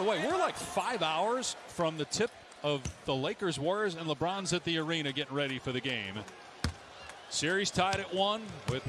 the way, we're like five hours from the tip of the Lakers, Warriors, and LeBron's at the arena getting ready for the game. Series tied at one with